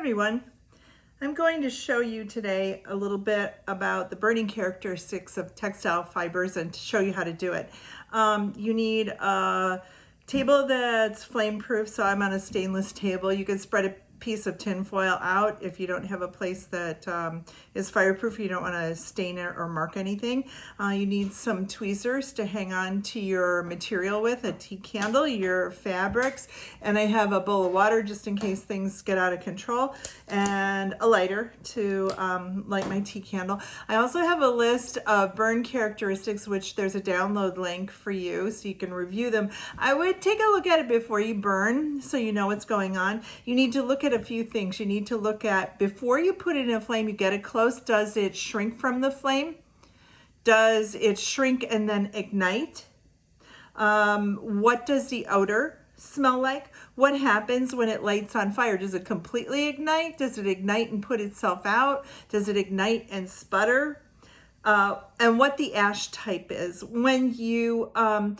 everyone. I'm going to show you today a little bit about the burning characteristics of textile fibers and to show you how to do it. Um, you need a table that's flame proof, so I'm on a stainless table. You can spread a piece of tin foil out if you don't have a place that um, is fireproof, you don't want to stain it or mark anything. Uh, you need some tweezers to hang on to your material with, a tea candle, your fabrics, and I have a bowl of water just in case things get out of control, and a lighter to um, light my tea candle. I also have a list of burn characteristics, which there's a download link for you so you can review them. I would take a look at it before you burn so you know what's going on. You need to look at a few things. You need to look at, before you put it in a flame, you get it close. Does it shrink from the flame? Does it shrink and then ignite? Um, what does the odor smell like? What happens when it lights on fire? Does it completely ignite? Does it ignite and put itself out? Does it ignite and sputter? Uh, and what the ash type is. When you um,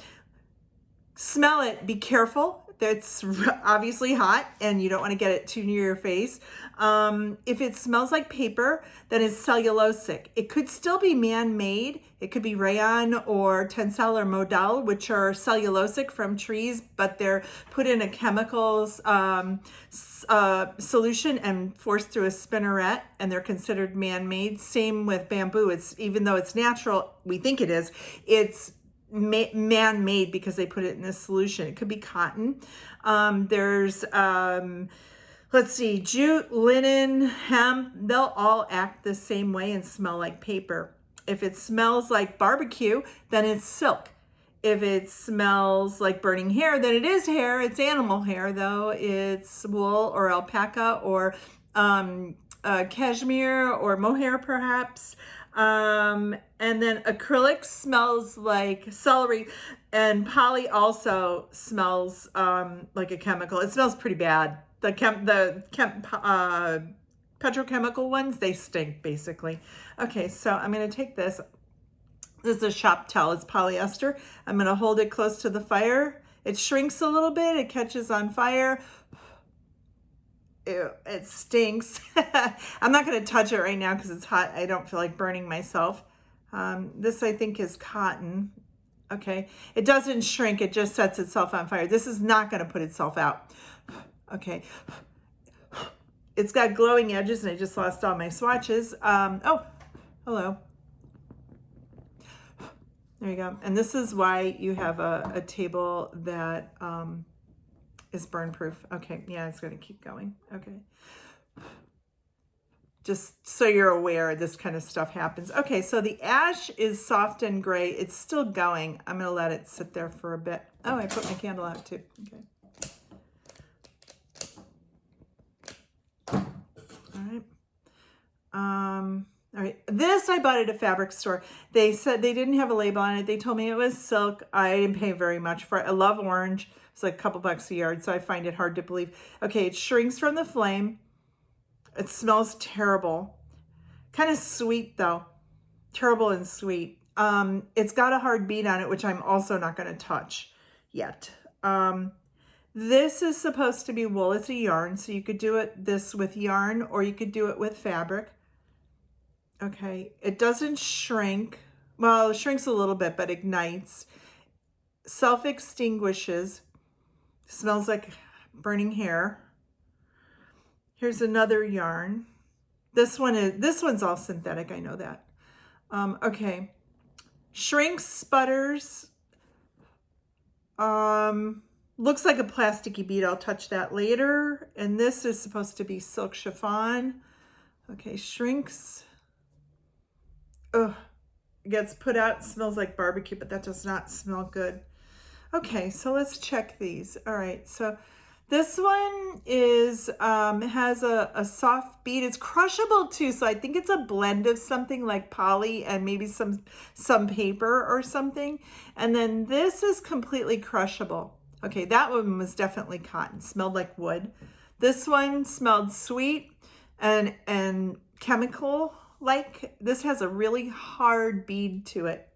smell it, be careful that's obviously hot and you don't want to get it too near your face. Um, if it smells like paper, then it's cellulosic. It could still be man-made. It could be rayon or tencel or modal, which are cellulosic from trees, but they're put in a chemicals um, uh, solution and forced through a spinneret, and they're considered man-made. Same with bamboo. It's even though it's natural, we think it is. It's man-made because they put it in a solution. It could be cotton. Um, there's, um, let's see, jute, linen, hemp, they'll all act the same way and smell like paper. If it smells like barbecue, then it's silk. If it smells like burning hair, then it is hair. It's animal hair, though. It's wool or alpaca or um, uh, cashmere or mohair, perhaps. Um, and then acrylic smells like celery and poly also smells um, like a chemical. It smells pretty bad. The chem, the chem, uh, petrochemical ones, they stink basically. Okay, so I'm going to take this. This is a shop towel. It's polyester. I'm going to hold it close to the fire. It shrinks a little bit. It catches on fire. Ew, it stinks. I'm not going to touch it right now because it's hot. I don't feel like burning myself. Um, this, I think, is cotton. Okay. It doesn't shrink. It just sets itself on fire. This is not going to put itself out. Okay. It's got glowing edges, and I just lost all my swatches. Um, oh, hello. There you go. And this is why you have a, a table that um, is burn proof. Okay, yeah, it's going to keep going. Okay. Just so you're aware this kind of stuff happens. Okay, so the ash is soft and gray. It's still going. I'm going to let it sit there for a bit. Oh, I put my candle out too. Okay. All right. Um, all right, this I bought at a fabric store. They said they didn't have a label on it. They told me it was silk. I didn't pay very much for it. I love orange. It's like a couple bucks a yard, so I find it hard to believe. Okay, it shrinks from the flame. It smells terrible. Kind of sweet though. Terrible and sweet. Um, it's got a hard bead on it, which I'm also not going to touch yet. Um, this is supposed to be wool. It's a yarn, so you could do it this with yarn or you could do it with fabric. Okay, it doesn't shrink. Well, it shrinks a little bit, but ignites. Self-extinguishes. Smells like burning hair. Here's another yarn. This one is, this one's all synthetic, I know that. Um, okay. Shrinks, sputters. Um, looks like a plasticky bead. I'll touch that later. And this is supposed to be silk chiffon. Okay, shrinks. Ugh, gets put out, smells like barbecue, but that does not smell good. Okay, so let's check these. All right, so this one is um, has a, a soft bead. It's crushable too, so I think it's a blend of something like poly and maybe some some paper or something. And then this is completely crushable. Okay, that one was definitely cotton. Smelled like wood. This one smelled sweet and and chemical like this has a really hard bead to it.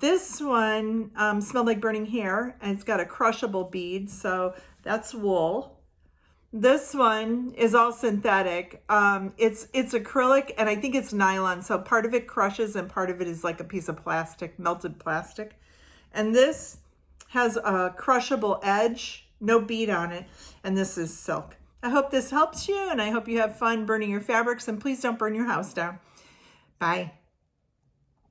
This one um, smelled like burning hair and it's got a crushable bead. So that's wool. This one is all synthetic. Um, it's it's acrylic and I think it's nylon. So part of it crushes and part of it is like a piece of plastic, melted plastic. And this has a crushable edge, no bead on it. And this is silk. I hope this helps you and I hope you have fun burning your fabrics and please don't burn your house down. Bye.